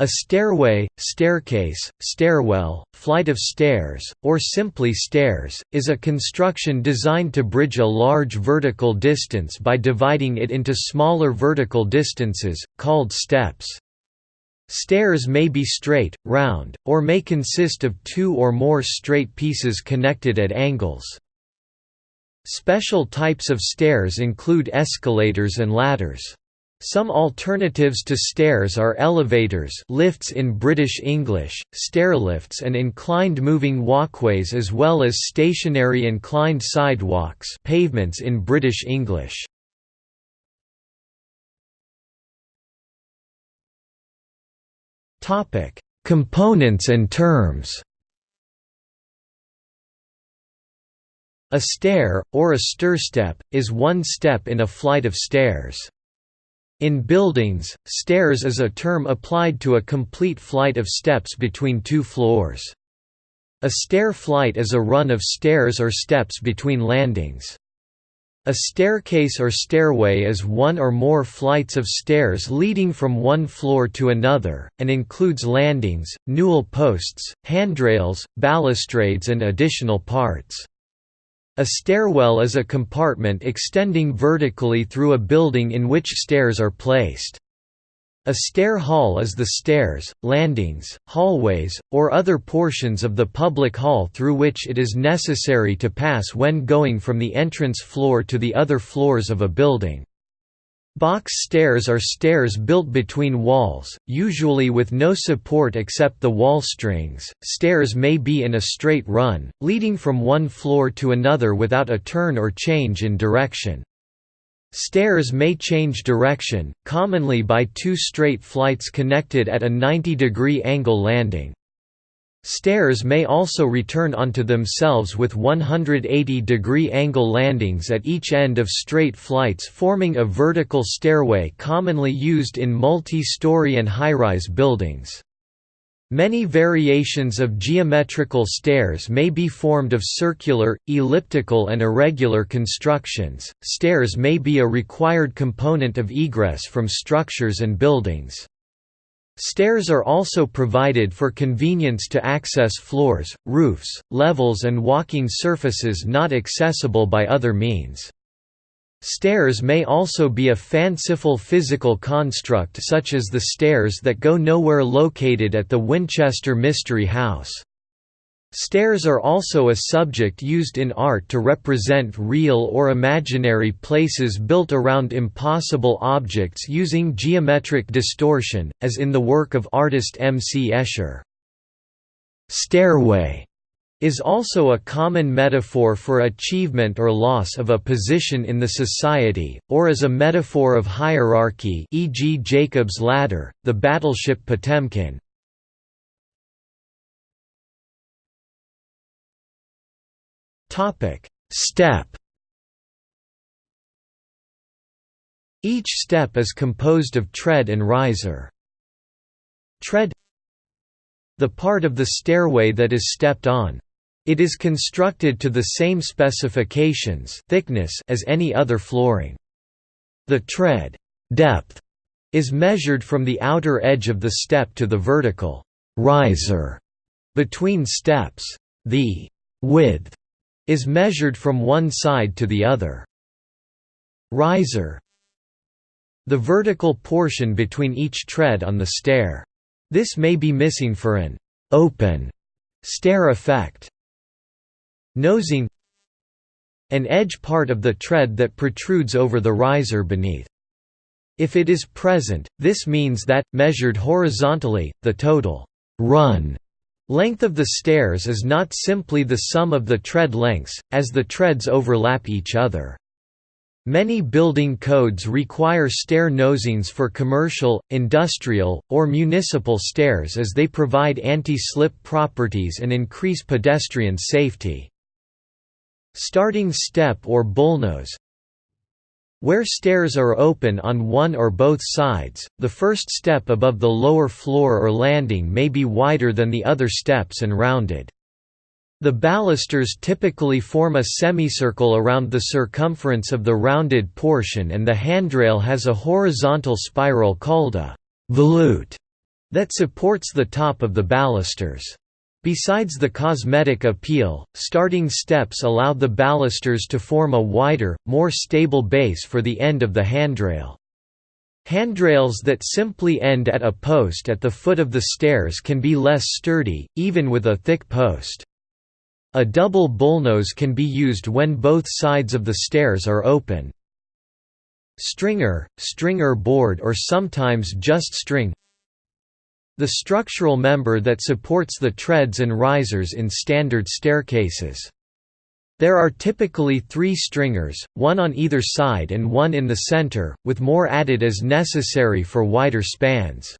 A stairway, staircase, stairwell, flight of stairs, or simply stairs, is a construction designed to bridge a large vertical distance by dividing it into smaller vertical distances, called steps. Stairs may be straight, round, or may consist of two or more straight pieces connected at angles. Special types of stairs include escalators and ladders. Some alternatives to stairs are elevators lifts in British English, stairlifts and inclined moving walkways as well as stationary inclined sidewalks pavements in British English. Components and terms A stair, or a stir step is one step in a flight of stairs. In buildings, stairs is a term applied to a complete flight of steps between two floors. A stair flight is a run of stairs or steps between landings. A staircase or stairway is one or more flights of stairs leading from one floor to another, and includes landings, newel posts, handrails, balustrades and additional parts. A stairwell is a compartment extending vertically through a building in which stairs are placed. A stair hall is the stairs, landings, hallways, or other portions of the public hall through which it is necessary to pass when going from the entrance floor to the other floors of a building. Box stairs are stairs built between walls, usually with no support except the wall strings. Stairs may be in a straight run, leading from one floor to another without a turn or change in direction. Stairs may change direction, commonly by two straight flights connected at a 90-degree angle landing. Stairs may also return onto themselves with 180-degree angle landings at each end of straight flights forming a vertical stairway commonly used in multi-story and high-rise buildings. Many variations of geometrical stairs may be formed of circular, elliptical and irregular constructions. Stairs may be a required component of egress from structures and buildings. Stairs are also provided for convenience to access floors, roofs, levels and walking surfaces not accessible by other means. Stairs may also be a fanciful physical construct such as the stairs that go nowhere located at the Winchester Mystery House. Stairs are also a subject used in art to represent real or imaginary places built around impossible objects using geometric distortion, as in the work of artist M. C. Escher. Stairway is also a common metaphor for achievement or loss of a position in the society, or as a metaphor of hierarchy e.g. Jacob's ladder, the battleship Potemkin, Step. Each step is composed of tread and riser. Tread The part of the stairway that is stepped on. It is constructed to the same specifications thickness as any other flooring. The tread depth is measured from the outer edge of the step to the vertical riser between steps. The width is measured from one side to the other. Riser The vertical portion between each tread on the stair. This may be missing for an open stair effect. Nosing An edge part of the tread that protrudes over the riser beneath. If it is present, this means that, measured horizontally, the total run Length of the stairs is not simply the sum of the tread lengths, as the treads overlap each other. Many building codes require stair nosings for commercial, industrial, or municipal stairs as they provide anti-slip properties and increase pedestrian safety. Starting step or bullnose where stairs are open on one or both sides, the first step above the lower floor or landing may be wider than the other steps and rounded. The balusters typically form a semicircle around the circumference of the rounded portion and the handrail has a horizontal spiral called a volute. that supports the top of the balusters. Besides the cosmetic appeal, starting steps allowed the balusters to form a wider, more stable base for the end of the handrail. Handrails that simply end at a post at the foot of the stairs can be less sturdy, even with a thick post. A double bullnose can be used when both sides of the stairs are open. Stringer, stringer board or sometimes just string the structural member that supports the treads and risers in standard staircases. There are typically three stringers, one on either side and one in the center, with more added as necessary for wider spans.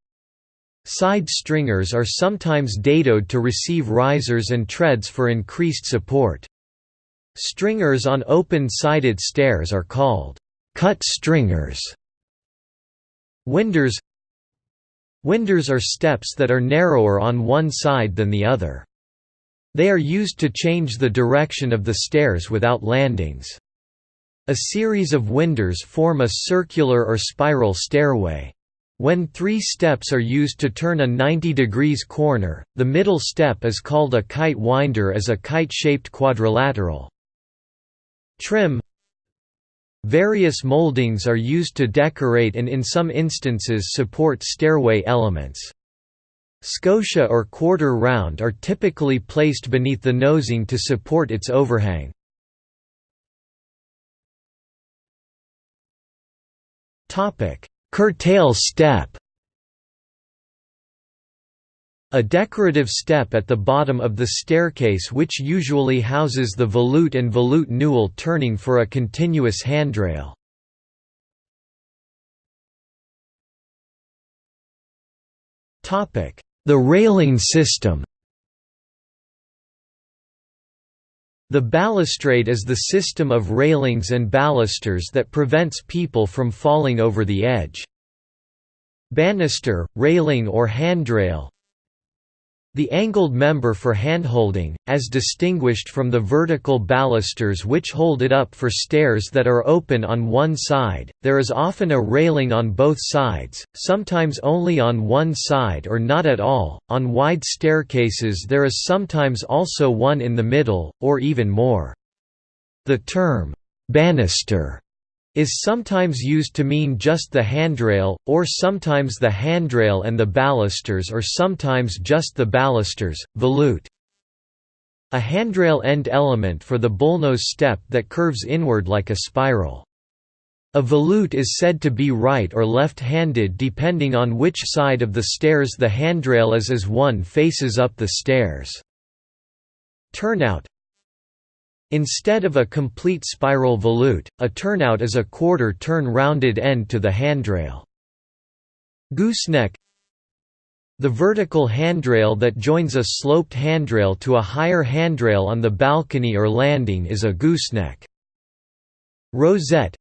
Side stringers are sometimes dadoed to receive risers and treads for increased support. Stringers on open-sided stairs are called cut stringers. Winders Winders are steps that are narrower on one side than the other. They are used to change the direction of the stairs without landings. A series of winders form a circular or spiral stairway. When three steps are used to turn a 90 degrees corner, the middle step is called a kite winder as a kite-shaped quadrilateral. Trim Various moldings are used to decorate and in some instances support stairway elements. Scotia or quarter round are typically placed beneath the nosing to support its overhang. Curtail step a decorative step at the bottom of the staircase which usually houses the volute and volute newel turning for a continuous handrail. The railing system The balustrade is the system of railings and balusters that prevents people from falling over the edge. Banister, railing or handrail the angled member for handholding, as distinguished from the vertical balusters which hold it up for stairs that are open on one side, there is often a railing on both sides, sometimes only on one side or not at all. On wide staircases there is sometimes also one in the middle, or even more. The term, banister is sometimes used to mean just the handrail, or sometimes the handrail and the balusters or sometimes just the balusters, volute. A handrail end element for the bullnose step that curves inward like a spiral. A volute is said to be right or left-handed depending on which side of the stairs the handrail is as one faces up the stairs. Turnout Instead of a complete spiral volute, a turnout is a quarter-turn rounded end to the handrail. Gooseneck The vertical handrail that joins a sloped handrail to a higher handrail on the balcony or landing is a gooseneck. Rosette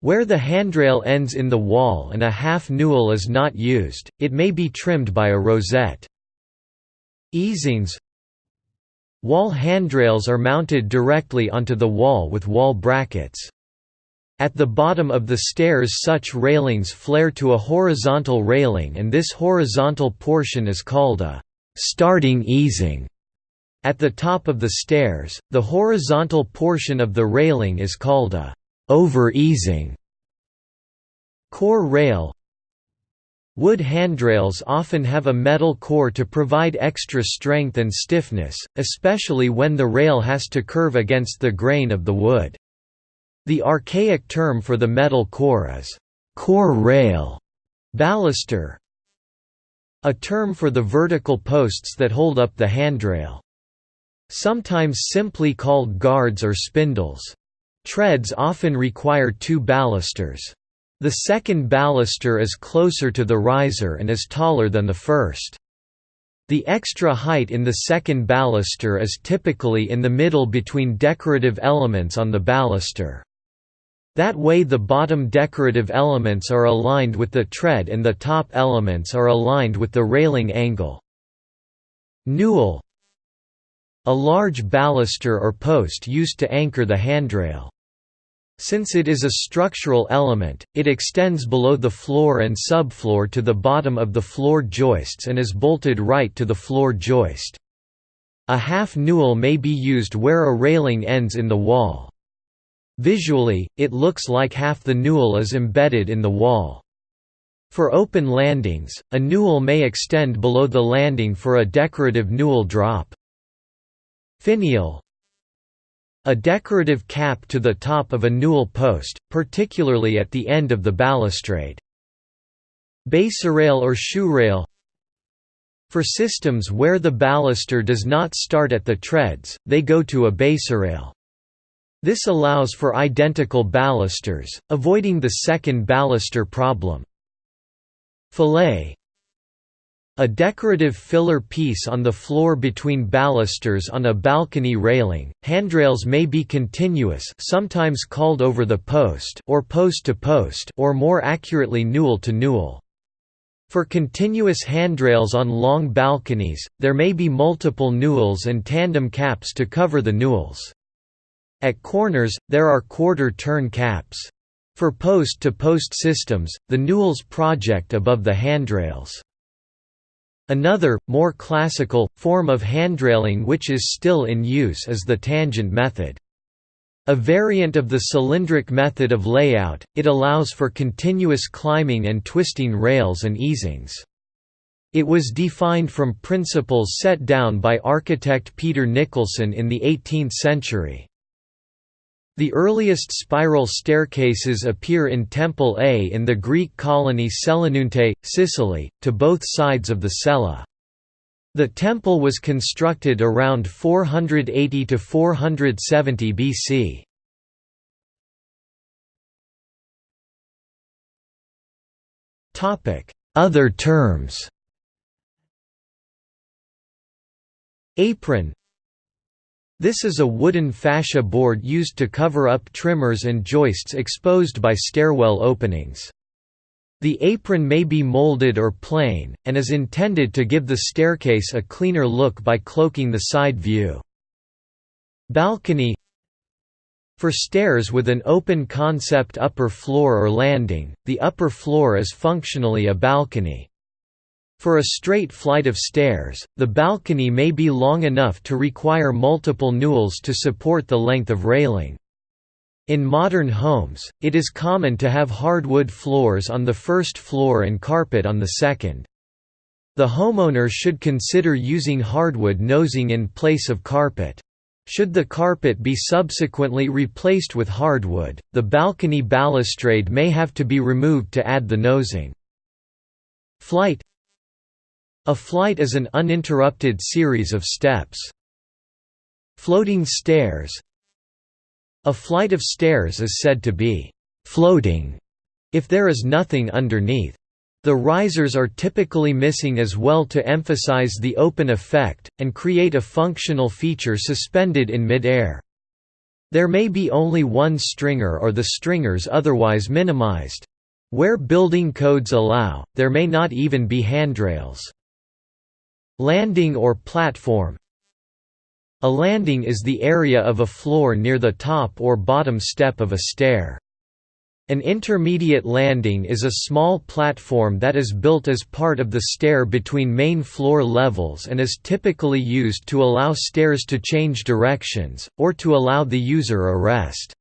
Where the handrail ends in the wall and a half newel is not used, it may be trimmed by a rosette. Easings Wall handrails are mounted directly onto the wall with wall brackets. At the bottom of the stairs such railings flare to a horizontal railing and this horizontal portion is called a «starting easing». At the top of the stairs, the horizontal portion of the railing is called a «over-easing». Core rail Wood handrails often have a metal core to provide extra strength and stiffness, especially when the rail has to curve against the grain of the wood. The archaic term for the metal core is core rail, baluster, a term for the vertical posts that hold up the handrail. Sometimes simply called guards or spindles. Treads often require two balusters. The second baluster is closer to the riser and is taller than the first. The extra height in the second baluster is typically in the middle between decorative elements on the baluster. That way the bottom decorative elements are aligned with the tread and the top elements are aligned with the railing angle. Newel A large baluster or post used to anchor the handrail. Since it is a structural element, it extends below the floor and subfloor to the bottom of the floor joists and is bolted right to the floor joist. A half newel may be used where a railing ends in the wall. Visually, it looks like half the newel is embedded in the wall. For open landings, a newel may extend below the landing for a decorative newel drop. Finial A decorative cap to the top of a newel post, particularly at the end of the balustrade. Baserail or shoe rail For systems where the baluster does not start at the treads, they go to a baserail. This allows for identical balusters, avoiding the second baluster problem. Fillet a decorative filler piece on the floor between balusters on a balcony railing. Handrails may be continuous, sometimes called over the post, or post to post, or more accurately newel to newel. For continuous handrails on long balconies, there may be multiple newels and tandem caps to cover the newels. At corners, there are quarter-turn caps. For post-to-post -post systems, the newels project above the handrails. Another, more classical, form of handrailing which is still in use is the tangent method. A variant of the cylindric method of layout, it allows for continuous climbing and twisting rails and easings. It was defined from principles set down by architect Peter Nicholson in the 18th century. The earliest spiral staircases appear in Temple A in the Greek colony Selinunte, Sicily, to both sides of the cella. The temple was constructed around 480 to 470 BC. Topic: Other terms. Apron this is a wooden fascia board used to cover up trimmers and joists exposed by stairwell openings. The apron may be molded or plain, and is intended to give the staircase a cleaner look by cloaking the side view. Balcony For stairs with an open concept upper floor or landing, the upper floor is functionally a balcony. For a straight flight of stairs, the balcony may be long enough to require multiple newels to support the length of railing. In modern homes, it is common to have hardwood floors on the first floor and carpet on the second. The homeowner should consider using hardwood nosing in place of carpet. Should the carpet be subsequently replaced with hardwood, the balcony balustrade may have to be removed to add the nosing. Flight a flight is an uninterrupted series of steps. Floating stairs A flight of stairs is said to be «floating» if there is nothing underneath. The risers are typically missing as well to emphasize the open effect, and create a functional feature suspended in mid-air. There may be only one stringer or the stringers otherwise minimized. Where building codes allow, there may not even be handrails. Landing or platform A landing is the area of a floor near the top or bottom step of a stair. An intermediate landing is a small platform that is built as part of the stair between main floor levels and is typically used to allow stairs to change directions, or to allow the user a rest.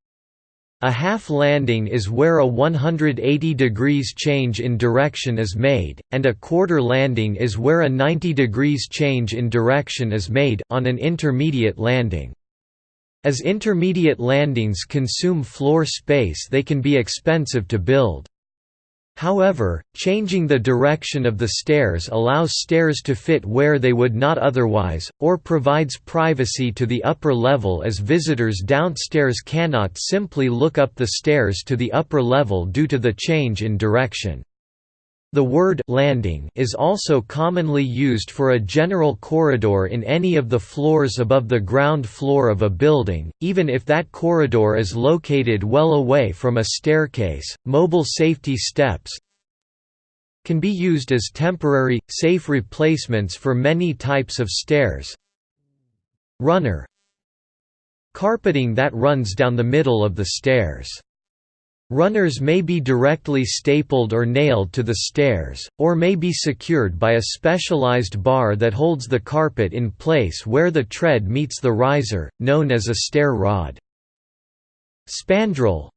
A half landing is where a 180 degrees change in direction is made, and a quarter landing is where a 90 degrees change in direction is made on an intermediate landing. As intermediate landings consume floor space they can be expensive to build. However, changing the direction of the stairs allows stairs to fit where they would not otherwise, or provides privacy to the upper level as visitors downstairs cannot simply look up the stairs to the upper level due to the change in direction. The word landing is also commonly used for a general corridor in any of the floors above the ground floor of a building, even if that corridor is located well away from a staircase. Mobile safety steps can be used as temporary, safe replacements for many types of stairs. Runner carpeting that runs down the middle of the stairs. Runners may be directly stapled or nailed to the stairs, or may be secured by a specialized bar that holds the carpet in place where the tread meets the riser, known as a stair rod. Spandrel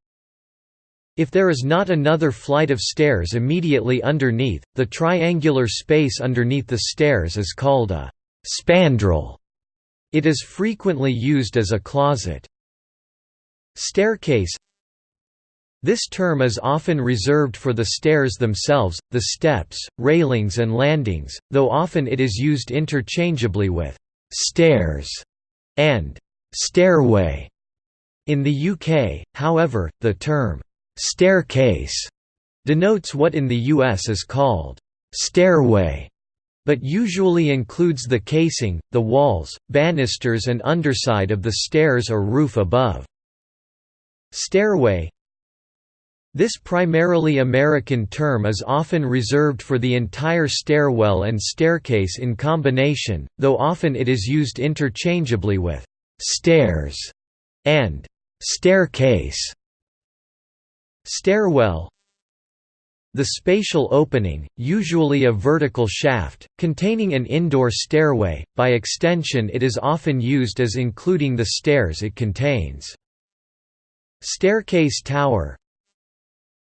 If there is not another flight of stairs immediately underneath, the triangular space underneath the stairs is called a spandrel. It is frequently used as a closet. Staircase this term is often reserved for the stairs themselves, the steps, railings and landings, though often it is used interchangeably with «stairs» and «stairway». In the UK, however, the term «staircase» denotes what in the US is called «stairway» but usually includes the casing, the walls, banisters and underside of the stairs or roof above. Stairway, this primarily American term is often reserved for the entire stairwell and staircase in combination, though often it is used interchangeably with «stairs» and «staircase». Stairwell The spatial opening, usually a vertical shaft, containing an indoor stairway, by extension it is often used as including the stairs it contains. Staircase tower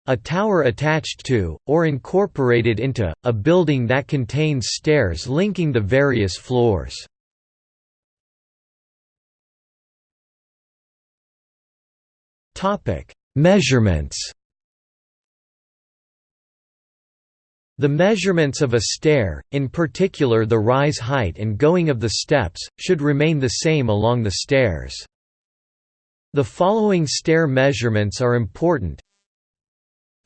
a tower attached to, or incorporated into, a building that contains stairs linking the various floors. Measurements The measurements of a stair, in particular the rise height and going of the steps, should remain the same along the stairs. The following stair measurements are important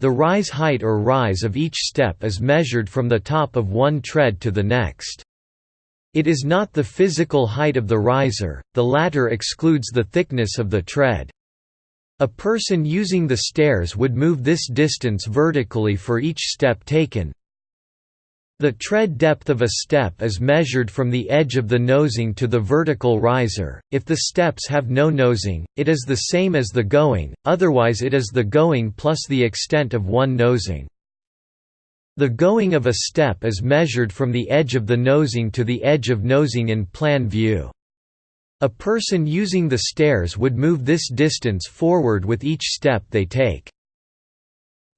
the rise height or rise of each step is measured from the top of one tread to the next. It is not the physical height of the riser, the latter excludes the thickness of the tread. A person using the stairs would move this distance vertically for each step taken, the tread depth of a step is measured from the edge of the nosing to the vertical riser. If the steps have no nosing, it is the same as the going, otherwise it is the going plus the extent of one nosing. The going of a step is measured from the edge of the nosing to the edge of nosing in plan view. A person using the stairs would move this distance forward with each step they take.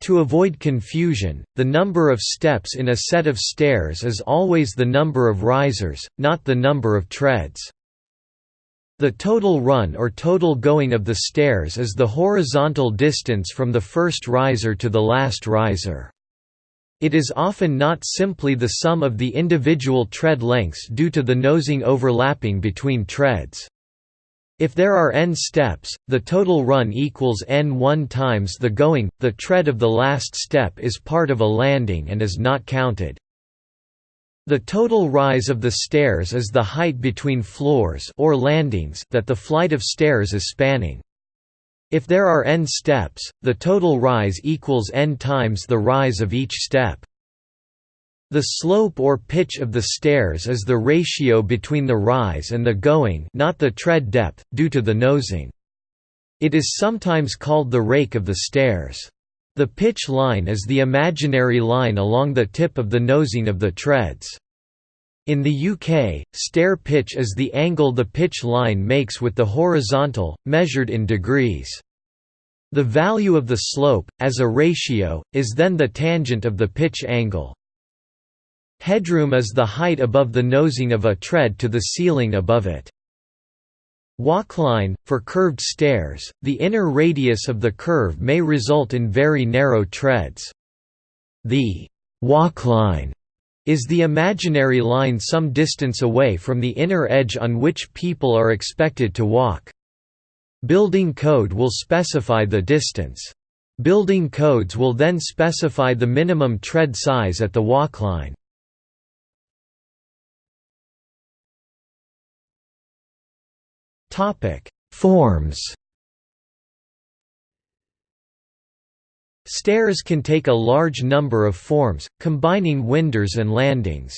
To avoid confusion, the number of steps in a set of stairs is always the number of risers, not the number of treads. The total run or total going of the stairs is the horizontal distance from the first riser to the last riser. It is often not simply the sum of the individual tread lengths due to the nosing overlapping between treads. If there are n steps, the total run equals n1 times the going. The tread of the last step is part of a landing and is not counted. The total rise of the stairs is the height between floors or landings that the flight of stairs is spanning. If there are n steps, the total rise equals n times the rise of each step. The slope or pitch of the stairs is the ratio between the rise and the going not the tread depth, due to the nosing. It is sometimes called the rake of the stairs. The pitch line is the imaginary line along the tip of the nosing of the treads. In the UK, stair pitch is the angle the pitch line makes with the horizontal, measured in degrees. The value of the slope, as a ratio, is then the tangent of the pitch angle. Headroom is the height above the nosing of a tread to the ceiling above it. Walkline, for curved stairs, the inner radius of the curve may result in very narrow treads. The walkline is the imaginary line some distance away from the inner edge on which people are expected to walk. Building code will specify the distance. Building codes will then specify the minimum tread size at the walkline. Topic: Forms. Stairs can take a large number of forms, combining winders and landings.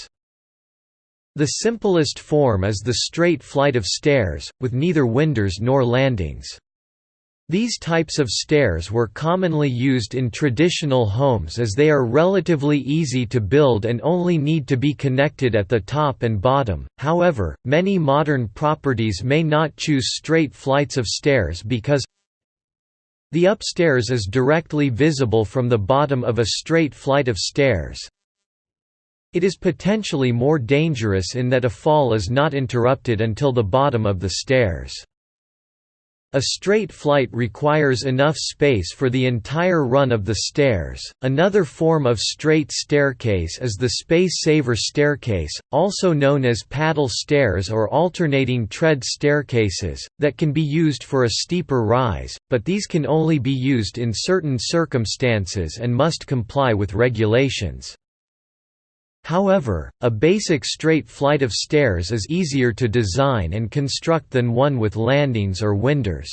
The simplest form is the straight flight of stairs, with neither winders nor landings. These types of stairs were commonly used in traditional homes as they are relatively easy to build and only need to be connected at the top and bottom. However, many modern properties may not choose straight flights of stairs because the upstairs is directly visible from the bottom of a straight flight of stairs. It is potentially more dangerous in that a fall is not interrupted until the bottom of the stairs. A straight flight requires enough space for the entire run of the stairs. Another form of straight staircase is the space saver staircase, also known as paddle stairs or alternating tread staircases, that can be used for a steeper rise, but these can only be used in certain circumstances and must comply with regulations. However, a basic straight flight of stairs is easier to design and construct than one with landings or winders.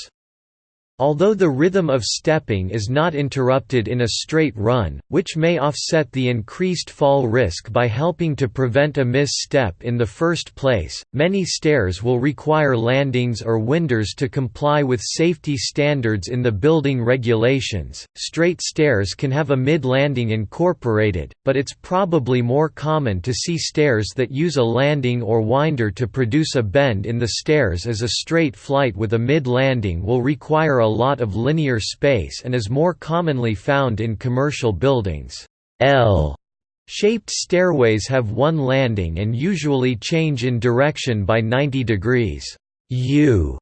Although the rhythm of stepping is not interrupted in a straight run, which may offset the increased fall risk by helping to prevent a misstep in the first place, many stairs will require landings or winders to comply with safety standards in the building regulations. Straight stairs can have a mid landing incorporated, but it's probably more common to see stairs that use a landing or winder to produce a bend in the stairs as a straight flight with a mid landing will require a lot of linear space and is more commonly found in commercial buildings. L shaped stairways have one landing and usually change in direction by 90 degrees. U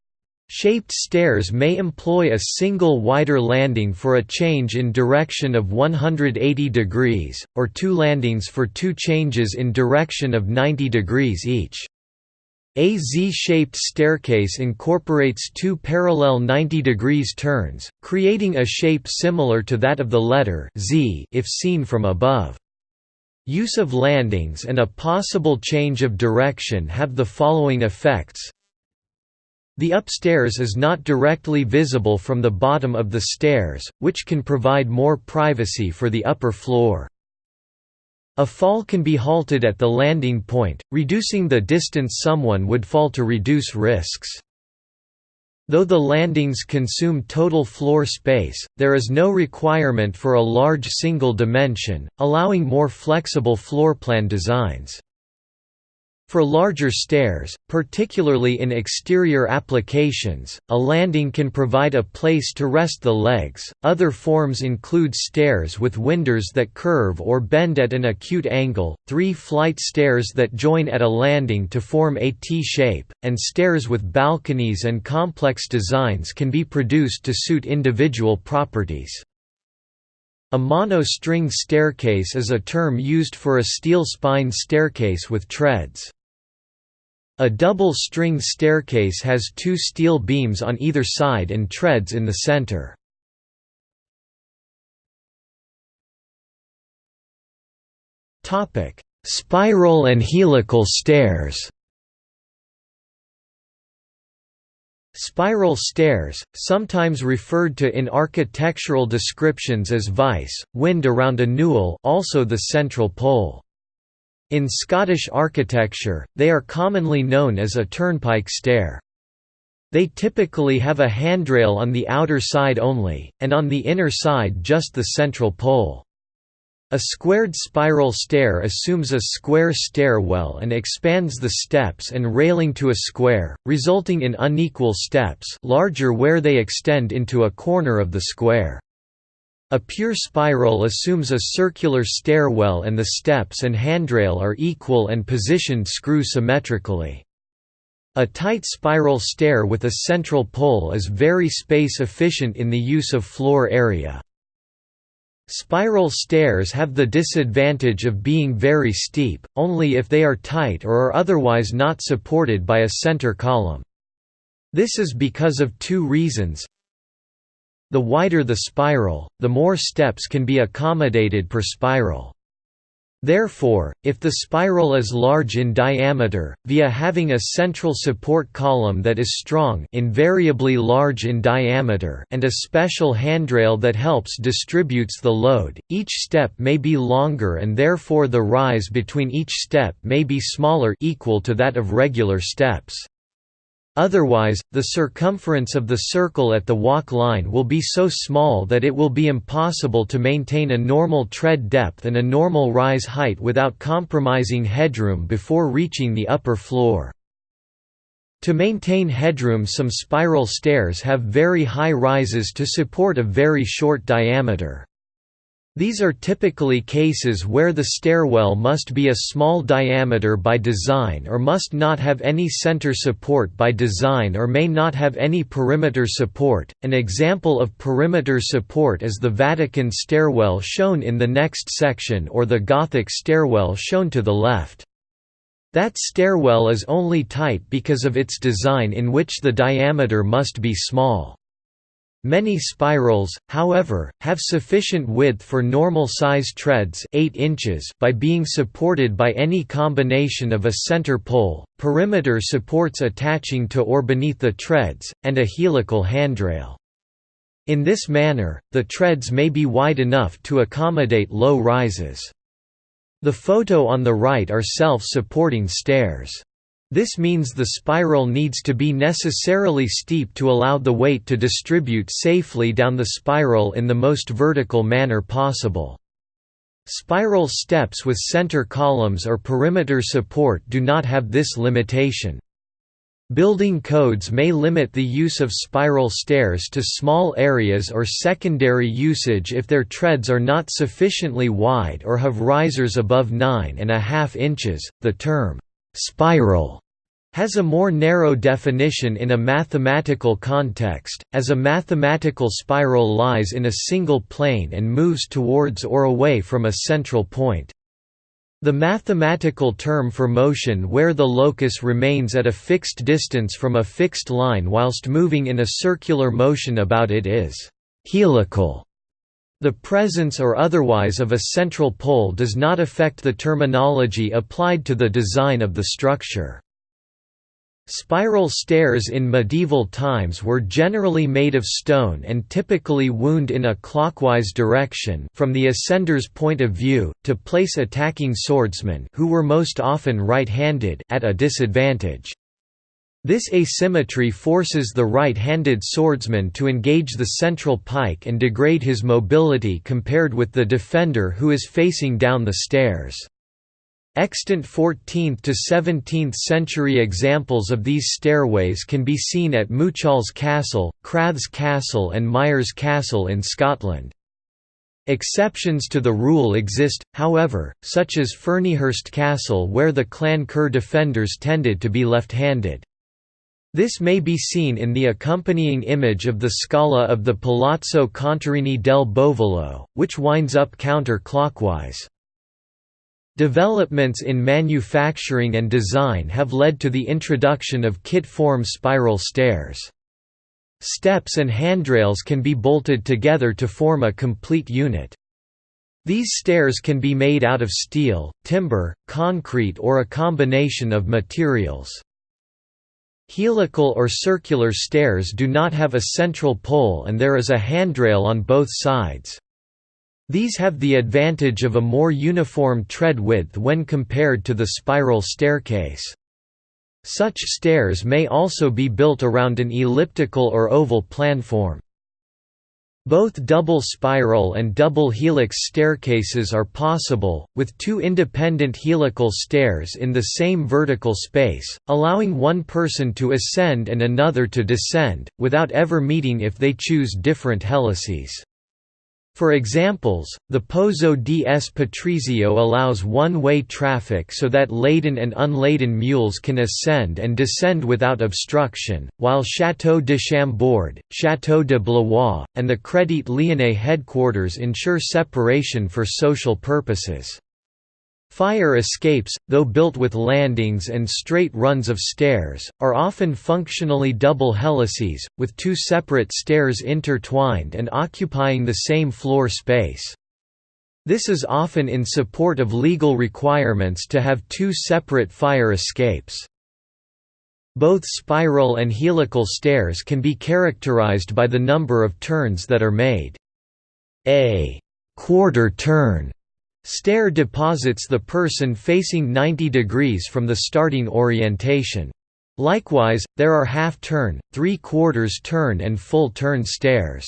Shaped stairs may employ a single wider landing for a change in direction of 180 degrees, or two landings for two changes in direction of 90 degrees each. A Z-shaped staircase incorporates two parallel 90 degrees turns, creating a shape similar to that of the letter Z if seen from above. Use of landings and a possible change of direction have the following effects. The upstairs is not directly visible from the bottom of the stairs, which can provide more privacy for the upper floor. A fall can be halted at the landing point, reducing the distance someone would fall to reduce risks. Though the landings consume total floor space, there is no requirement for a large single dimension, allowing more flexible floorplan designs. For larger stairs, particularly in exterior applications, a landing can provide a place to rest the legs. Other forms include stairs with winders that curve or bend at an acute angle, three flight stairs that join at a landing to form a T shape, and stairs with balconies and complex designs can be produced to suit individual properties. A mono-string staircase is a term used for a steel spine staircase with treads. A double string staircase has two steel beams on either side and treads in the center. Spiral and helical stairs Spiral stairs, sometimes referred to in architectural descriptions as vice, wind around a newel also the central pole. In Scottish architecture, they are commonly known as a turnpike stair. They typically have a handrail on the outer side only, and on the inner side just the central pole. A squared spiral stair assumes a square stairwell and expands the steps and railing to a square, resulting in unequal steps larger where they extend into a corner of the square. A pure spiral assumes a circular stairwell and the steps and handrail are equal and positioned screw symmetrically. A tight spiral stair with a central pole is very space efficient in the use of floor area. Spiral stairs have the disadvantage of being very steep, only if they are tight or are otherwise not supported by a center column. This is because of two reasons the wider the spiral, the more steps can be accommodated per spiral. Therefore, if the spiral is large in diameter, via having a central support column that is strong invariably large in diameter and a special handrail that helps distributes the load, each step may be longer and therefore the rise between each step may be smaller equal to that of regular steps. Otherwise, the circumference of the circle at the walk line will be so small that it will be impossible to maintain a normal tread depth and a normal rise height without compromising headroom before reaching the upper floor. To maintain headroom some spiral stairs have very high rises to support a very short diameter. These are typically cases where the stairwell must be a small diameter by design or must not have any center support by design or may not have any perimeter support. An example of perimeter support is the Vatican stairwell shown in the next section or the Gothic stairwell shown to the left. That stairwell is only tight because of its design in which the diameter must be small. Many spirals, however, have sufficient width for normal-size treads 8 inches by being supported by any combination of a center pole, perimeter supports attaching to or beneath the treads, and a helical handrail. In this manner, the treads may be wide enough to accommodate low rises. The photo on the right are self-supporting stairs. This means the spiral needs to be necessarily steep to allow the weight to distribute safely down the spiral in the most vertical manner possible. Spiral steps with center columns or perimeter support do not have this limitation. Building codes may limit the use of spiral stairs to small areas or secondary usage if their treads are not sufficiently wide or have risers above 9.5 inches. The term Spiral has a more narrow definition in a mathematical context, as a mathematical spiral lies in a single plane and moves towards or away from a central point. The mathematical term for motion where the locus remains at a fixed distance from a fixed line whilst moving in a circular motion about it is helical. The presence or otherwise of a central pole does not affect the terminology applied to the design of the structure. Spiral stairs in medieval times were generally made of stone and typically wound in a clockwise direction from the ascender's point of view, to place attacking swordsmen who were most often right-handed at a disadvantage. This asymmetry forces the right-handed swordsman to engage the central pike and degrade his mobility compared with the defender who is facing down the stairs. Extant 14th to 17th century examples of these stairways can be seen at Muchalls Castle, Crathes Castle and Myres Castle in Scotland. Exceptions to the rule exist, however, such as Ferniehurst Castle where the Clan Kerr defenders tended to be left-handed. This may be seen in the accompanying image of the Scala of the Palazzo Contarini del Bovolo, which winds up counter-clockwise. Developments in manufacturing and design have led to the introduction of kit-form spiral stairs. Steps and handrails can be bolted together to form a complete unit. These stairs can be made out of steel, timber, concrete or a combination of materials. Helical or circular stairs do not have a central pole and there is a handrail on both sides. These have the advantage of a more uniform tread width when compared to the spiral staircase. Such stairs may also be built around an elliptical or oval planform. Both double spiral and double helix staircases are possible, with two independent helical stairs in the same vertical space, allowing one person to ascend and another to descend, without ever meeting if they choose different helices. For examples, the Pozzo di S. Patrizio allows one-way traffic so that laden and unladen mules can ascend and descend without obstruction, while Château de Chambord, Château de Blois, and the Crédit Lyonnais headquarters ensure separation for social purposes. Fire escapes, though built with landings and straight runs of stairs, are often functionally double helices, with two separate stairs intertwined and occupying the same floor space. This is often in support of legal requirements to have two separate fire escapes. Both spiral and helical stairs can be characterized by the number of turns that are made. A quarter turn stair deposits the person facing 90 degrees from the starting orientation. Likewise, there are half-turn, three-quarters turn and full-turn stairs.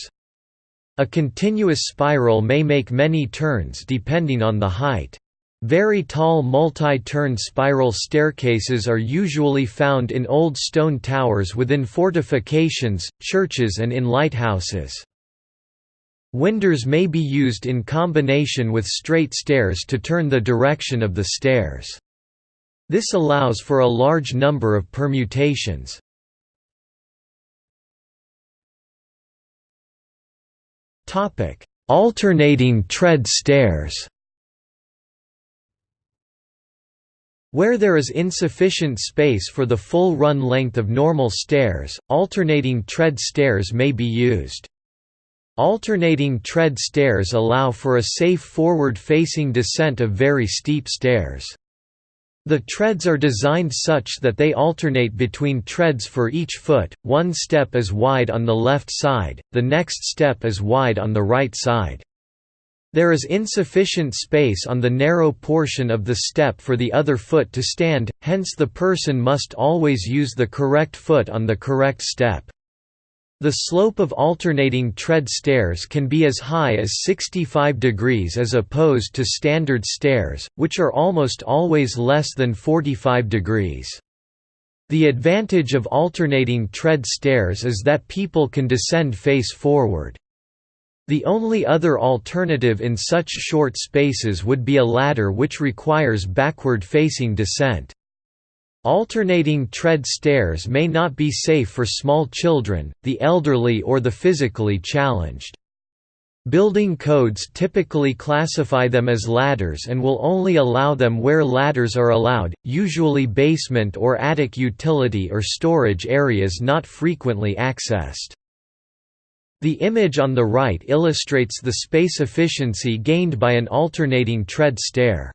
A continuous spiral may make many turns depending on the height. Very tall multi-turn spiral staircases are usually found in old stone towers within fortifications, churches and in lighthouses. Winders may be used in combination with straight stairs to turn the direction of the stairs. This allows for a large number of permutations. Alternating tread stairs. Where there is insufficient space for the full run length of normal stairs, alternating tread stairs may be used. Alternating tread stairs allow for a safe forward-facing descent of very steep stairs. The treads are designed such that they alternate between treads for each foot, one step is wide on the left side, the next step is wide on the right side. There is insufficient space on the narrow portion of the step for the other foot to stand, hence the person must always use the correct foot on the correct step. The slope of alternating tread stairs can be as high as 65 degrees as opposed to standard stairs, which are almost always less than 45 degrees. The advantage of alternating tread stairs is that people can descend face forward. The only other alternative in such short spaces would be a ladder which requires backward-facing descent. Alternating tread stairs may not be safe for small children, the elderly or the physically challenged. Building codes typically classify them as ladders and will only allow them where ladders are allowed, usually basement or attic utility or storage areas not frequently accessed. The image on the right illustrates the space efficiency gained by an alternating tread stair.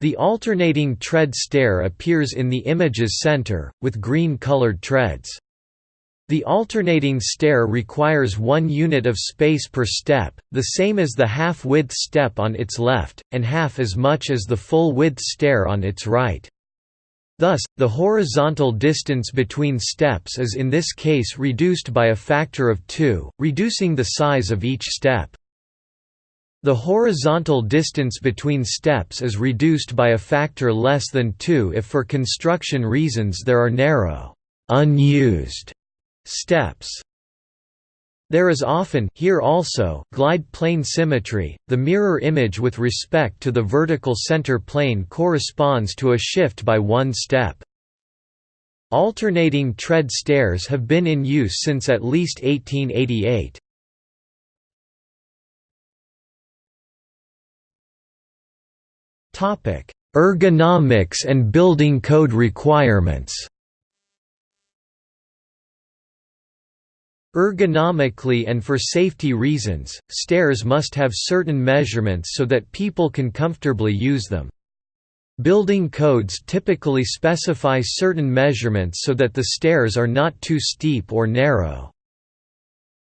The alternating tread stair appears in the image's center, with green-colored treads. The alternating stair requires one unit of space per step, the same as the half-width step on its left, and half as much as the full-width stair on its right. Thus, the horizontal distance between steps is in this case reduced by a factor of 2, reducing the size of each step. The horizontal distance between steps is reduced by a factor less than 2 if for construction reasons there are narrow, unused steps. There is often here also glide plane symmetry. The mirror image with respect to the vertical center plane corresponds to a shift by one step. Alternating tread stairs have been in use since at least 1888. Ergonomics and building code requirements Ergonomically and for safety reasons, stairs must have certain measurements so that people can comfortably use them. Building codes typically specify certain measurements so that the stairs are not too steep or narrow.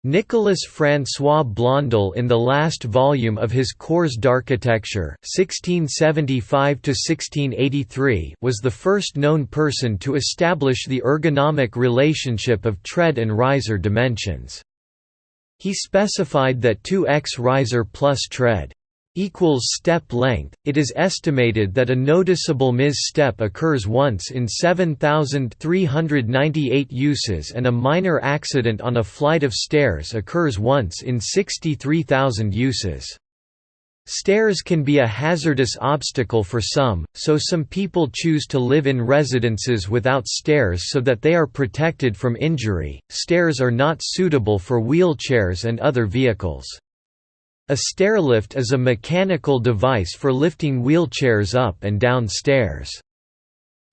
Nicolas François Blondel in the last volume of his Cours d'architecture (1675–1683) was the first known person to establish the ergonomic relationship of tread and riser dimensions. He specified that 2x riser plus tread equals step length. It is estimated that a noticeable misstep occurs once in 7398 uses and a minor accident on a flight of stairs occurs once in 63,000 uses. Stairs can be a hazardous obstacle for some, so some people choose to live in residences without stairs so that they are protected from injury. Stairs are not suitable for wheelchairs and other vehicles. A stairlift is a mechanical device for lifting wheelchairs up and down stairs.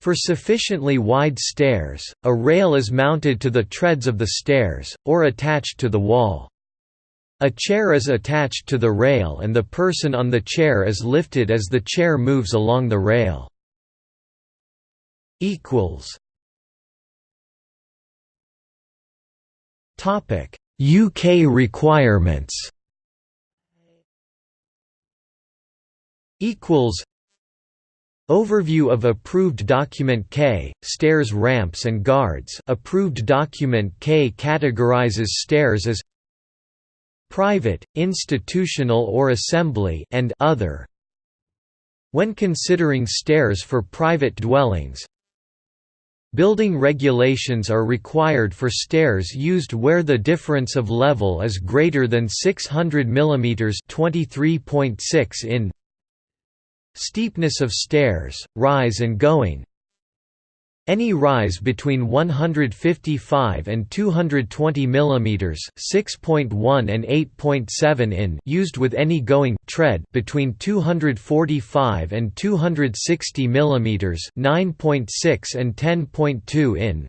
For sufficiently wide stairs, a rail is mounted to the treads of the stairs, or attached to the wall. A chair is attached to the rail and the person on the chair is lifted as the chair moves along the rail. UK requirements Overview of Approved Document K, Stairs Ramps and Guards Approved Document K categorizes stairs as private, institutional or assembly and other. When considering stairs for private dwellings, Building regulations are required for stairs used where the difference of level is greater than 600 mm 23.6 in Steepness of stairs, rise and going. Any rise between 155 and 220 mm (6.1 and 8.7 in) used with any going tread between 245 and 260 mm (9.6 and 10.2 in)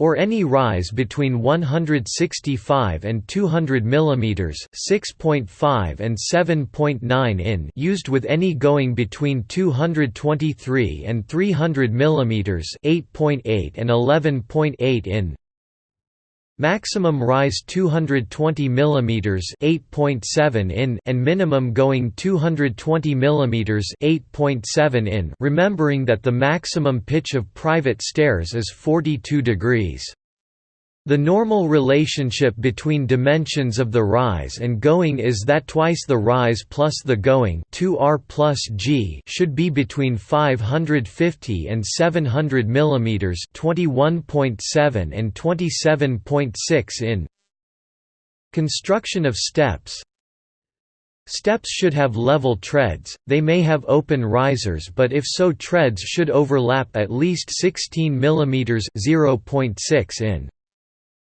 or any rise between 165 and 200 mm 6.5 and 7.9 in used with any going between 223 and 300 mm 8.8 and 11.8 in Maximum rise 220 mm 8.7 in and minimum going 220 mm 8.7 in remembering that the maximum pitch of private stairs is 42 degrees. The normal relationship between dimensions of the rise and going is that twice the rise plus the going 2r plus g should be between 550 and 700 mm 21.7 and 27.6 in Construction of steps Steps should have level treads, they may have open risers but if so treads should overlap at least 16 mm 0.6 in.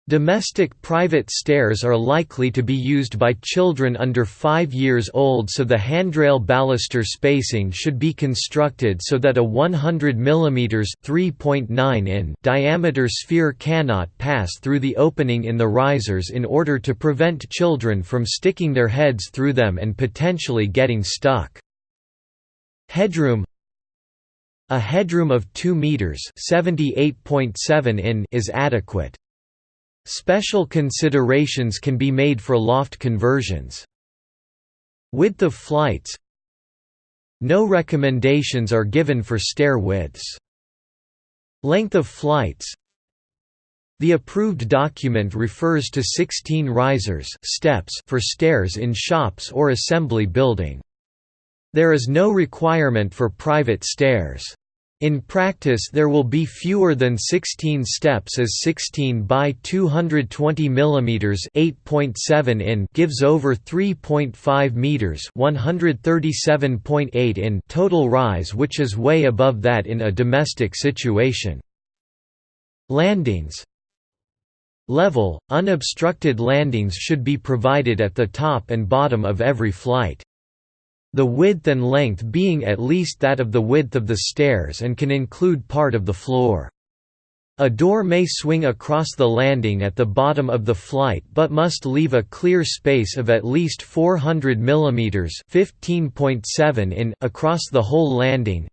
Domestic private stairs are likely to be used by children under 5 years old so the handrail baluster spacing should be constructed so that a 100 mm 3.9 in diameter sphere cannot pass through the opening in the risers in order to prevent children from sticking their heads through them and potentially getting stuck. Headroom A headroom of 2 meters (78.7 in) is adequate. Special considerations can be made for loft conversions. Width of flights No recommendations are given for stair widths. Length of flights The approved document refers to 16 risers steps for stairs in shops or assembly building. There is no requirement for private stairs. In practice there will be fewer than 16 steps as 16 by 220 mm 8.7 in gives over 3.5 meters 137.8 in total rise which is way above that in a domestic situation. Landings Level, unobstructed landings should be provided at the top and bottom of every flight the width and length being at least that of the width of the stairs and can include part of the floor. A door may swing across the landing at the bottom of the flight but must leave a clear space of at least 400 mm 15.7 in across the whole landing.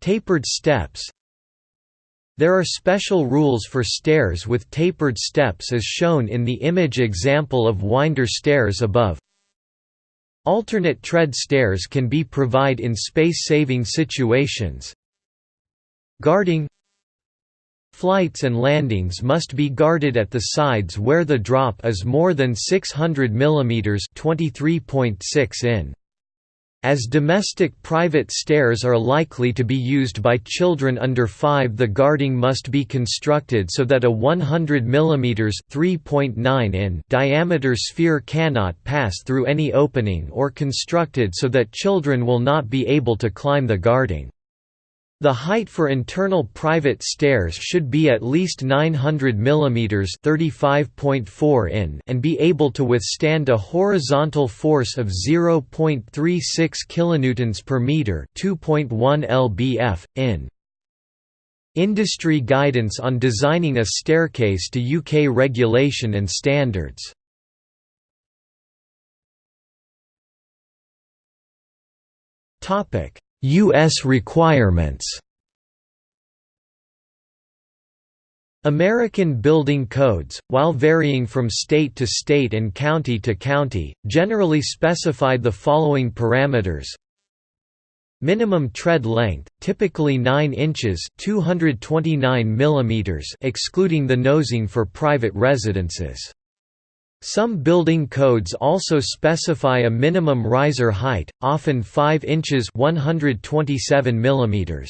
Tapered steps There are special rules for stairs with tapered steps as shown in the image example of winder stairs above. Alternate tread stairs can be provide in space-saving situations. Guarding Flights and landings must be guarded at the sides where the drop is more than 600 mm 23.6 in. As domestic private stairs are likely to be used by children under 5 the guarding must be constructed so that a 100 mm 3.9 in diameter sphere cannot pass through any opening or constructed so that children will not be able to climb the guarding. The height for internal private stairs should be at least 900 mm in and be able to withstand a horizontal force of 0.36 kN per meter 2.1 lbf, in. Industry guidance on designing a staircase to UK regulation and standards topic U.S. requirements American building codes, while varying from state to state and county to county, generally specified the following parameters Minimum tread length, typically 9 inches 229 mm excluding the nosing for private residences. Some building codes also specify a minimum riser height, often 5 inches 127 mm.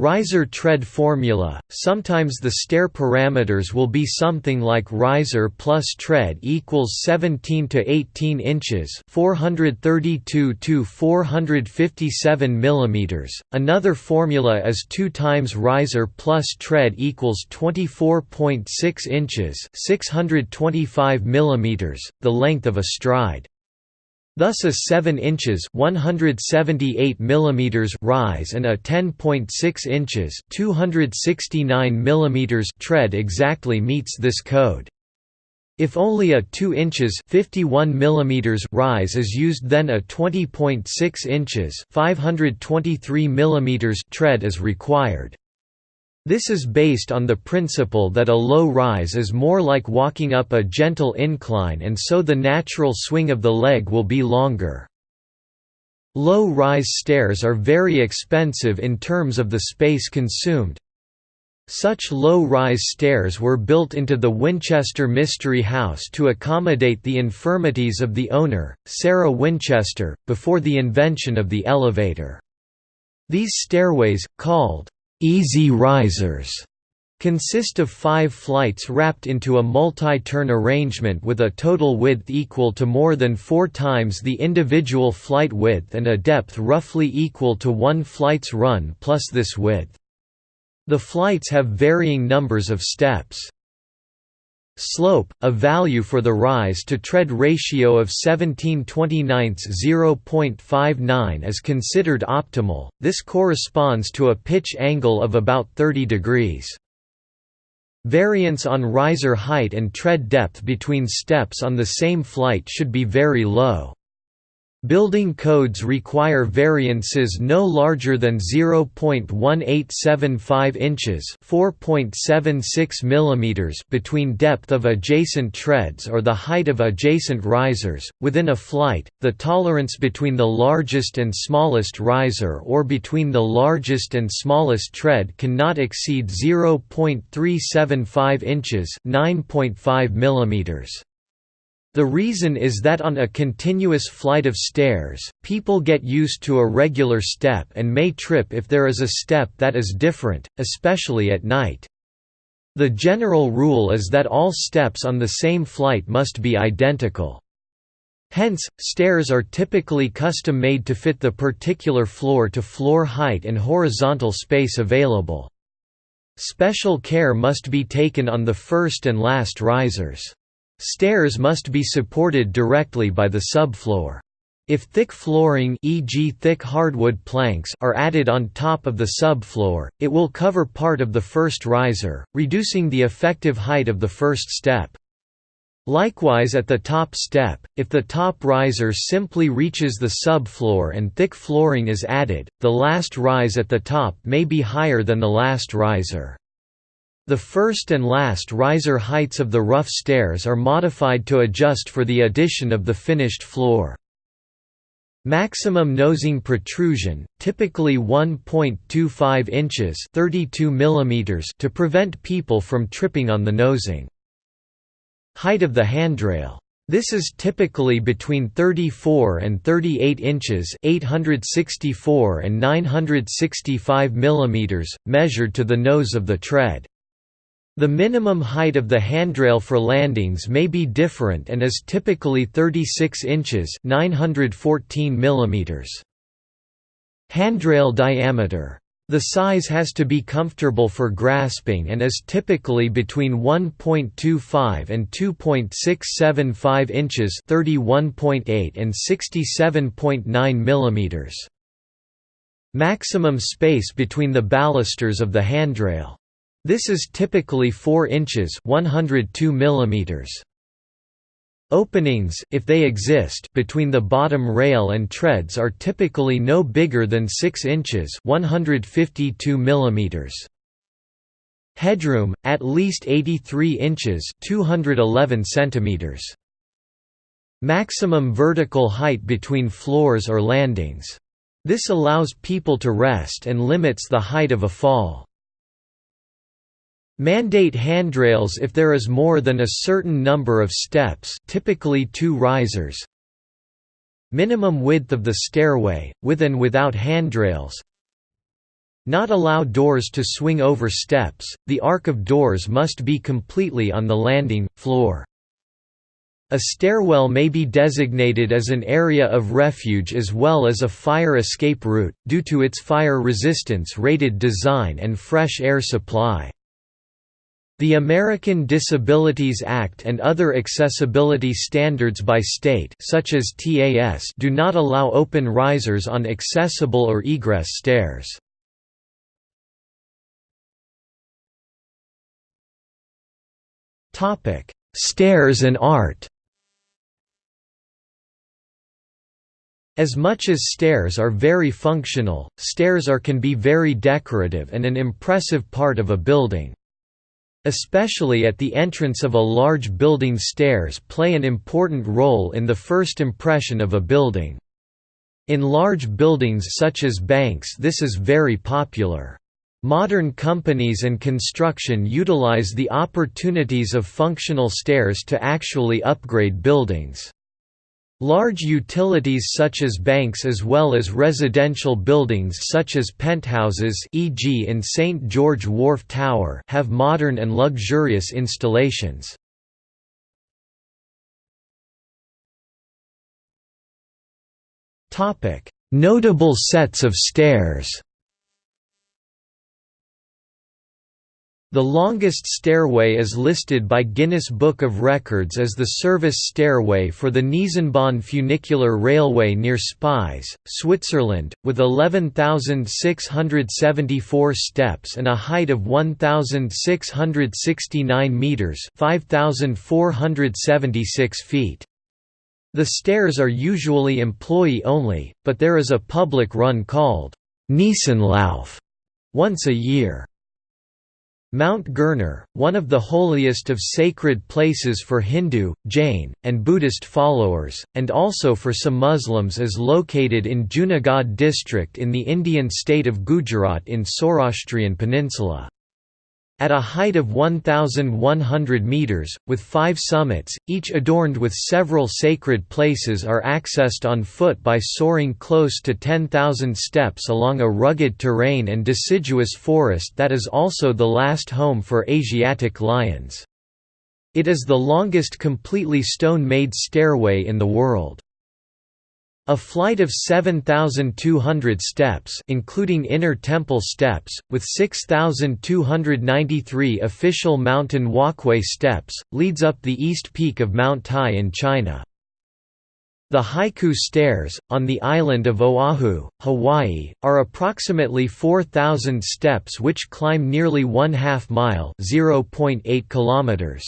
Riser tread formula, sometimes the stair parameters will be something like riser plus tread equals 17 to 18 inches 432 to 457 millimeters. Another formula is 2 times riser plus tread equals 24.6 inches 625 millimeters, the length of a stride. Thus a 7 inches 178 mm rise and a 10.6 inches 269 mm tread exactly meets this code. If only a 2 inches 51 mm rise is used then a 20.6 inches 523 mm tread is required. This is based on the principle that a low rise is more like walking up a gentle incline and so the natural swing of the leg will be longer. Low-rise stairs are very expensive in terms of the space consumed. Such low-rise stairs were built into the Winchester Mystery House to accommodate the infirmities of the owner, Sarah Winchester, before the invention of the elevator. These stairways, called Easy risers consist of five flights wrapped into a multi-turn arrangement with a total width equal to more than four times the individual flight width and a depth roughly equal to one flight's run plus this width. The flights have varying numbers of steps. Slope, a value for the rise-to-tread ratio of 1729 0.59 is considered optimal, this corresponds to a pitch angle of about 30 degrees. Variance on riser height and tread depth between steps on the same flight should be very low. Building codes require variances no larger than 0.1875 inches (4.76 mm) between depth of adjacent treads or the height of adjacent risers within a flight. The tolerance between the largest and smallest riser or between the largest and smallest tread cannot exceed 0.375 inches (9.5 mm). The reason is that on a continuous flight of stairs, people get used to a regular step and may trip if there is a step that is different, especially at night. The general rule is that all steps on the same flight must be identical. Hence, stairs are typically custom-made to fit the particular floor-to-floor -floor height and horizontal space available. Special care must be taken on the first and last risers. Stairs must be supported directly by the subfloor. If thick flooring e.g. thick hardwood planks are added on top of the subfloor, it will cover part of the first riser, reducing the effective height of the first step. Likewise at the top step, if the top riser simply reaches the subfloor and thick flooring is added, the last rise at the top may be higher than the last riser. The first and last riser heights of the rough stairs are modified to adjust for the addition of the finished floor. Maximum nosing protrusion, typically 1.25 inches 32 mm to prevent people from tripping on the nosing. Height of the handrail. This is typically between 34 and 38 inches 864 and 965 mm, measured to the nose of the tread. The minimum height of the handrail for landings may be different and is typically 36 inches 914 mm. Handrail diameter. The size has to be comfortable for grasping and is typically between 1.25 and 2.675 inches 31.8 and 67.9 mm. Maximum space between the balusters of the handrail. This is typically 4 inches 102 millimeters. Openings if they exist between the bottom rail and treads are typically no bigger than 6 inches 152 mm. Headroom at least 83 inches 211 centimeters. Maximum vertical height between floors or landings. This allows people to rest and limits the height of a fall. Mandate handrails if there is more than a certain number of steps typically two risers. Minimum width of the stairway, with and without handrails. Not allow doors to swing over steps, the arc of doors must be completely on the landing, floor. A stairwell may be designated as an area of refuge as well as a fire escape route, due to its fire resistance rated design and fresh air supply. The American Disabilities Act and other accessibility standards by state such as TAS do not allow open risers on accessible or egress stairs. Stairs and art As much as stairs are very functional, stairs are can be very decorative and an impressive part of a building. Especially at the entrance of a large building stairs play an important role in the first impression of a building. In large buildings such as banks this is very popular. Modern companies and construction utilize the opportunities of functional stairs to actually upgrade buildings. Large utilities such as banks as well as residential buildings such as penthouses e.g. in St. George Wharf Tower have modern and luxurious installations. Notable sets of stairs The longest stairway is listed by Guinness Book of Records as the service stairway for the Niesenbahn funicular railway near Spiez, Switzerland, with 11,674 steps and a height of 1,669 metres 5,476 feet. The stairs are usually employee-only, but there is a public run called Niesenlauf once a year. Mount Girnar, one of the holiest of sacred places for Hindu, Jain, and Buddhist followers, and also for some Muslims is located in Junagadh district in the Indian state of Gujarat in Saurashtrian Peninsula. At a height of 1,100 metres, with five summits, each adorned with several sacred places are accessed on foot by soaring close to 10,000 steps along a rugged terrain and deciduous forest that is also the last home for Asiatic lions. It is the longest completely stone-made stairway in the world. A flight of 7,200 steps including inner temple steps, with 6,293 official mountain walkway steps, leads up the east peak of Mount Tai in China. The Haiku Stairs, on the island of Oahu, Hawaii, are approximately 4,000 steps which climb nearly one half mile (0.8 kilometers).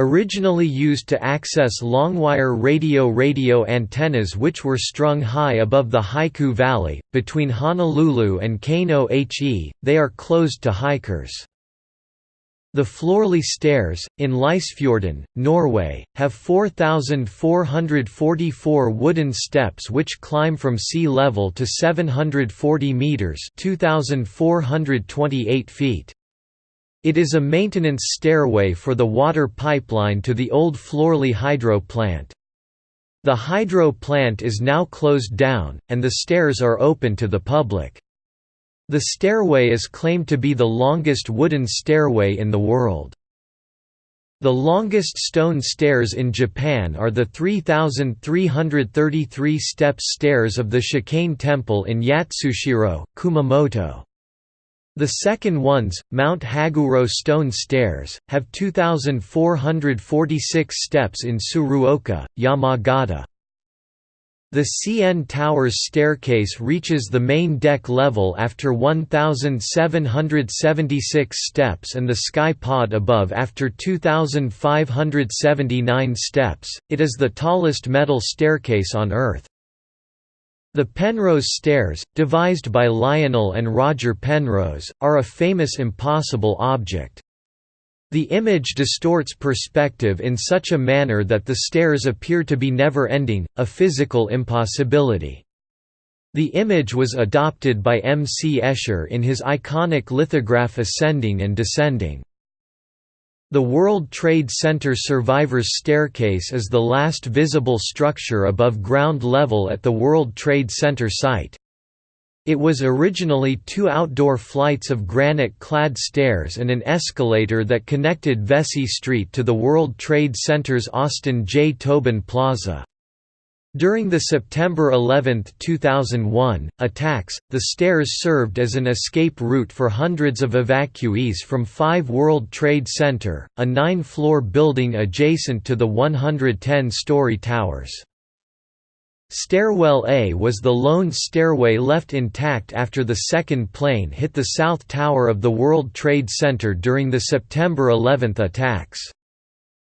Originally used to access longwire radio radio antennas which were strung high above the Haiku Valley, between Honolulu and Kaneohe, they are closed to hikers. The Florli Stairs, in Lysefjorden, Norway, have 4,444 wooden steps which climb from sea level to 740 metres 2,428 feet. It is a maintenance stairway for the water pipeline to the old Florli hydro plant. The hydro plant is now closed down, and the stairs are open to the public. The stairway is claimed to be the longest wooden stairway in the world. The longest stone stairs in Japan are the 3,333 steps stairs of the Shakain Temple in Yatsushiro, Kumamoto. The second ones, Mount Haguro Stone Stairs, have 2,446 steps in Tsuruoka, Yamagata. The CN Towers staircase reaches the main deck level after 1,776 steps and the sky pod above after 2,579 steps. It is the tallest metal staircase on Earth. The Penrose Stairs, devised by Lionel and Roger Penrose, are a famous impossible object. The image distorts perspective in such a manner that the stairs appear to be never-ending, a physical impossibility. The image was adopted by M. C. Escher in his iconic lithograph Ascending and Descending. The World Trade Center Survivors Staircase is the last visible structure above ground level at the World Trade Center site. It was originally two outdoor flights of granite-clad stairs and an escalator that connected Vesey Street to the World Trade Center's Austin J. Tobin Plaza. During the September 11, 2001, attacks, the stairs served as an escape route for hundreds of evacuees from 5 World Trade Center, a nine-floor building adjacent to the 110-story towers. Stairwell A was the lone stairway left intact after the second plane hit the south tower of the World Trade Center during the September 11 attacks.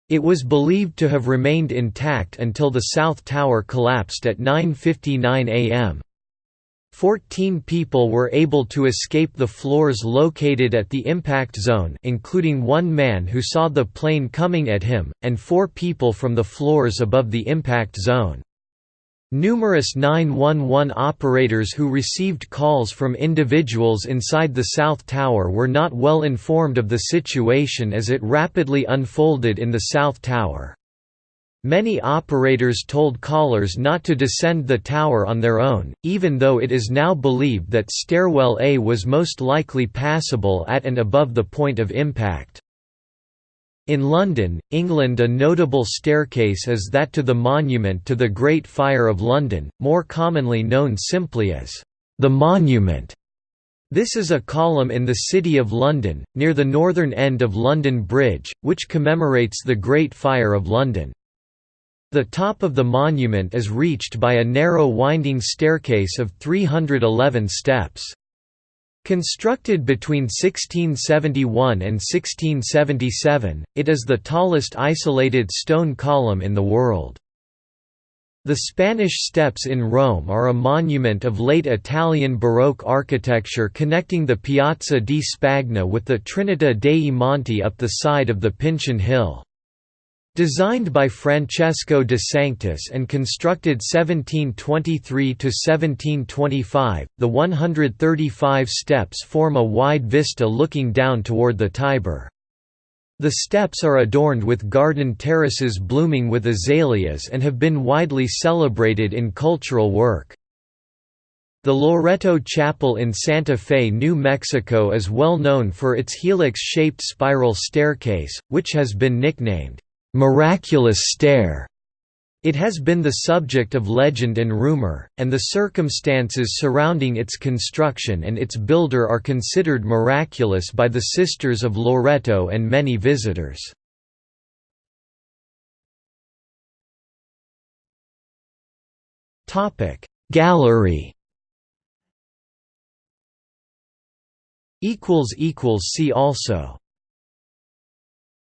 It was believed to have remained intact until the south tower collapsed at 9.59 am. Fourteen people were able to escape the floors located at the impact zone including one man who saw the plane coming at him, and four people from the floors above the impact zone. Numerous 911 operators who received calls from individuals inside the South Tower were not well informed of the situation as it rapidly unfolded in the South Tower. Many operators told callers not to descend the tower on their own, even though it is now believed that Stairwell A was most likely passable at and above the point of impact. In London, England a notable staircase is that to the Monument to the Great Fire of London, more commonly known simply as the Monument. This is a column in the City of London, near the northern end of London Bridge, which commemorates the Great Fire of London. The top of the monument is reached by a narrow winding staircase of 311 steps. Constructed between 1671 and 1677, it is the tallest isolated stone column in the world. The Spanish Steps in Rome are a monument of late Italian Baroque architecture connecting the Piazza di Spagna with the Trinità dei Monti up the side of the Pincian Hill. Designed by Francesco de Sanctis and constructed 1723–1725, the 135 steps form a wide vista looking down toward the Tiber. The steps are adorned with garden terraces blooming with azaleas and have been widely celebrated in cultural work. The Loreto Chapel in Santa Fe, New Mexico is well known for its helix-shaped spiral staircase, which has been nicknamed miraculous stair. It has been the subject of legend and rumor, and the circumstances surrounding its construction and its builder are considered miraculous by the Sisters of Loreto and many visitors. Gallery See also